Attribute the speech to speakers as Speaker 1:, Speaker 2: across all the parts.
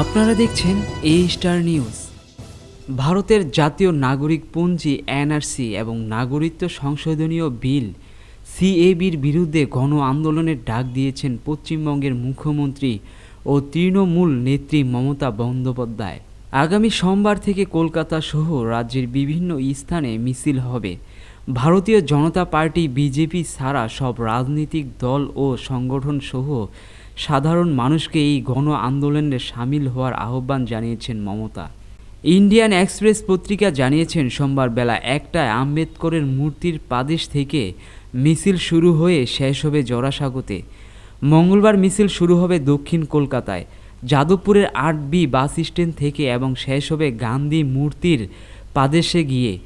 Speaker 1: আপনারা দেখছেন এ star news ভারতের জাতীয় নাগরিক পঞ্জি এনআরসি এবং নাগরিকত্ব সংশোধনীয় বিল সিএবির বিরুদ্ধে গণ আন্দোলনের ডাক দিয়েছেন পশ্চিমবঙ্গের মুখ্যমন্ত্রী ও তৃণমূল নেত্রী মমতা বন্দ্যোপাধ্যায়। আগামী সোমবার থেকে কলকাতা সহ রাজ্যের বিভিন্ন স্থানে মিছিল হবে। ভারতীয় জনতা পার্টি, বিজেপি ছাড়া সব রাজনৈতিক দল ও সংগঠন সহ সাধারণ মানুষকে এই গণ আন্দোলনে সামিল হওয়ার আহ্বান জানিয়েছেন মমতা। ইন্ডিয়ান এক্সপ্রেস পত্রিকা জানিয়েছেন, সোমবার বেলা একটায় আম্বেদকরের মূর্তির পাদেশ থেকে মিছিল শুরু হয়ে শেষ হবে জোড়াসাগোতে মঙ্গলবার মিছিল শুরু হবে দক্ষিণ কলকাতায়। যাদবপুরের আট বি বাস স্ট্যান্ড থেকে এবং শেষ হবে গান্ধী মূর্তির পাদেশে গিয়ে।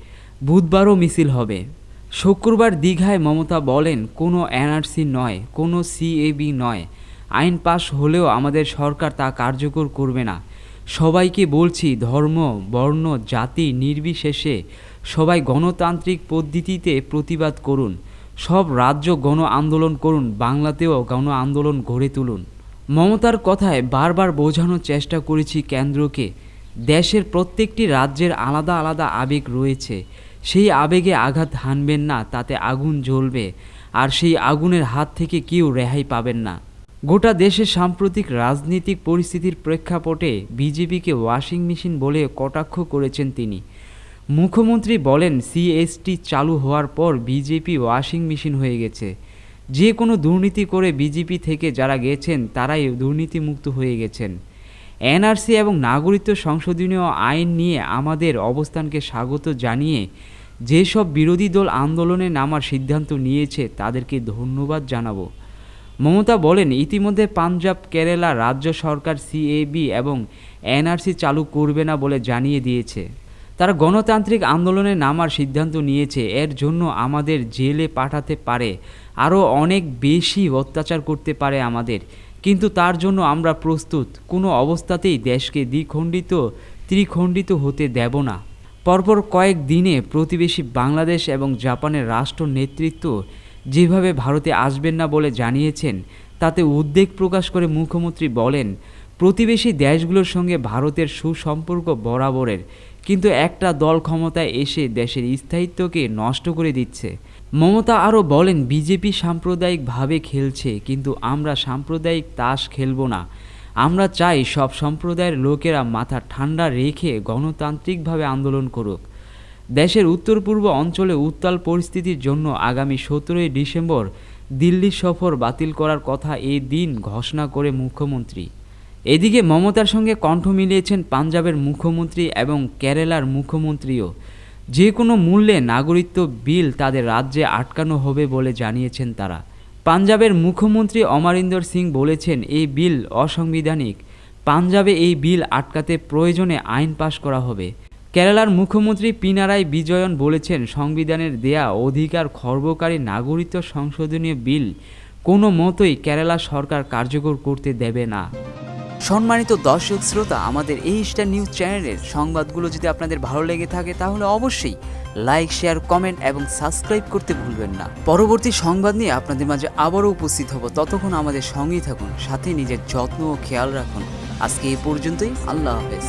Speaker 1: বুধবারও মিছিল হবে। শুক্রবার দীঘায় মমতা বলেন, কোনো এনআরসি নয়, কোনো সিএবি নয়। আইন পাশ হলেও আমাদের সরকার তা কার্যকর করবে না। সবাইকে বলছি, ধর্ম, বর্ণ, জাতি নির্বিশেষে সবাই গণতান্ত্রিক পদ্ধতিতে প্রতিবাদ করুন। সব রাজ্য গণ আন্দোলন করুন, বাংলাতেও গণ আন্দোলন গড়ে তুলুন। মমতার কথায় বারবার বোঝানোর চেষ্টা করেছি কেন্দ্রকে। দেশের প্রত্যেকটি রাজ্যের আলাদা আলাদা আবেগ রয়েছে। সেই আবেগে আঘাত হানবেন না, তাতে আগুন জ্বলবে, আর সেই আগুনের হাত থেকে কেউ রেহাই পাবেন না। গোটা দেশের সাম্প্রতিক রাজনৈতিক পরিস্থিতির প্রেক্ষাপটে বিজেপিকে ওয়াশিং মেশিন বলে কটাক্ষ করেছেন তিনি। মুখ্যমন্ত্রী বলেন, সিএসটি চালু হওয়ার পর বিজেপি ওয়াশিং মেশিন হয়ে গেছে। যে কোনো দুর্নীতি করে বিজেপি থেকে যারা গেছেন, তারাই দুর্নীতিমুক্ত হয়ে গেছেন। এনআরসি এবং নাগরিকত্ব সংশোধনীয় আইন নিয়ে আমাদের অবস্থানকে স্বাগত জানিয়ে যেসব বিরোধী দল আন্দোলনে নামার সিদ্ধান্ত নিয়েছে, তাদেরকে ধন্যবাদ জানাব। মমতা বলেন, ইতিমধ্যে পাঞ্জাব, কেরালা রাজ্য সরকার সিএবি এবং এনআরসি চালু করবে না বলে জানিয়ে দিয়েছে। তারা গণতান্ত্রিক আন্দোলনে নামার সিদ্ধান্ত নিয়েছে, এর জন্য আমাদের জেলে পাঠাতে পারে, আরও অনেক বেশি অত্যাচার করতে পারে আমাদের। কিন্তু তার জন্য আমরা প্রস্তুত, কোনো অবস্থাতেই দেশকে দ্বিখণ্ডিত, ত্রিখণ্ডিত হতে দেব না। পরপর কয়েক দিনে প্রতিবেশী বাংলাদেশ এবং জাপানের রাষ্ট্র নেতৃত্ব যেভাবে ভারতে আসবেন না বলে জানিয়েছেন, তাতে উদ্বেগ প্রকাশ করে মুখ্যমন্ত্রী বলেন, প্রতিবেশী দেশগুলোর সঙ্গে ভারতের সুসম্পর্ক বরাবরের, কিন্তু একটা দল ক্ষমতায় এসে দেশের স্থায়িত্বকে নষ্ট করে দিচ্ছে। মমতা আরও বলেন, বিজেপি সাম্প্রদায়িকভাবে খেলছে, কিন্তু আমরা সাম্প্রদায়িক তাস খেলব না। আমরা চাই সব সম্প্রদায়ের লোকেরা মাথা ঠান্ডা রেখে গণতান্ত্রিকভাবে আন্দোলন করুক। দেশের উত্তর পূর্ব অঞ্চলে উত্তাল পরিস্থিতির জন্য আগামী সতেরোই ডিসেম্বর দিল্লি সফর বাতিল করার কথা এই দিন ঘোষণা করে মুখ্যমন্ত্রী। এদিকে মমতার সঙ্গে কণ্ঠ মিলিয়েছেন পাঞ্জাবের মুখ্যমন্ত্রী এবং কেরালার মুখ্যমন্ত্রীও। যে কোনো মূল্যে নাগরিকত্ব বিল তাদের রাজ্যে আটকানো হবে বলে জানিয়েছেন তারা। পাঞ্জাবের মুখ্যমন্ত্রী অমরিন্দর সিং বলেছেন, এই বিল অসাংবিধানিক। পাঞ্জাবে এই বিল আটকাতে প্রয়োজনে আইন পাশ করা হবে। কেরালার মুখ্যমন্ত্রী পিনারাই বিজয়ন বলেছেন, সংবিধানের দেয়া অধিকার খর্বকারী নাগরিকত্ব সংশোধনীয় বিল কোনো মতোই কেরালা সরকার কার্যকর করতে দেবে না। সম্মানিত দর্শক শ্রোতা, আমাদের এই স্টার নিউজ চ্যানেলের সংবাদগুলো যদি আপনাদের ভালো লেগে থাকে, তাহলে অবশ্যই লাইক শেয়ার কমেন্ট এবং সাবস্ক্রাইব করতে ভুলবেন না। পরবর্তী সংবাদ নিয়ে আপনাদের মাঝে আবারও উপস্থিত হব। ততক্ষণ আমাদের সঙ্গেই থাকুন, সাথে নিজের যত্ন ও খেয়াল রাখুন। আজকে এই পর্যন্তই, আল্লাহ হাফেজ।